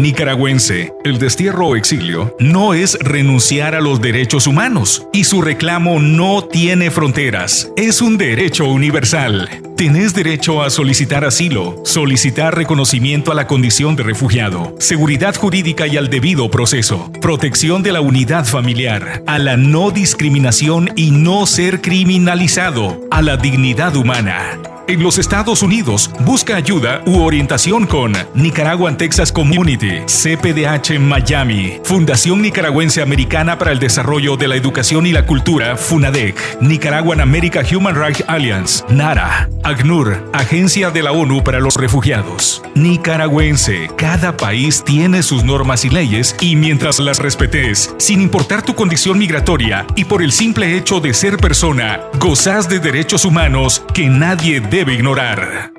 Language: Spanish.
Nicaragüense, el destierro o exilio no es renunciar a los derechos humanos y su reclamo no tiene fronteras, es un derecho universal. Tenés derecho a solicitar asilo, solicitar reconocimiento a la condición de refugiado, seguridad jurídica y al debido proceso, protección de la unidad familiar, a la no discriminación y no ser criminalizado, a la dignidad humana. En los Estados Unidos, busca ayuda u orientación con Nicaraguan Texas Community, CPDH Miami, Fundación Nicaragüense Americana para el Desarrollo de la Educación y la Cultura, FUNADEC, Nicaraguan America Human Rights Alliance, NARA, ACNUR, Agencia de la ONU para los Refugiados. Nicaragüense, cada país tiene sus normas y leyes y mientras las respetes, sin importar tu condición migratoria y por el simple hecho de ser persona, gozas de derechos humanos que nadie debe ignorar.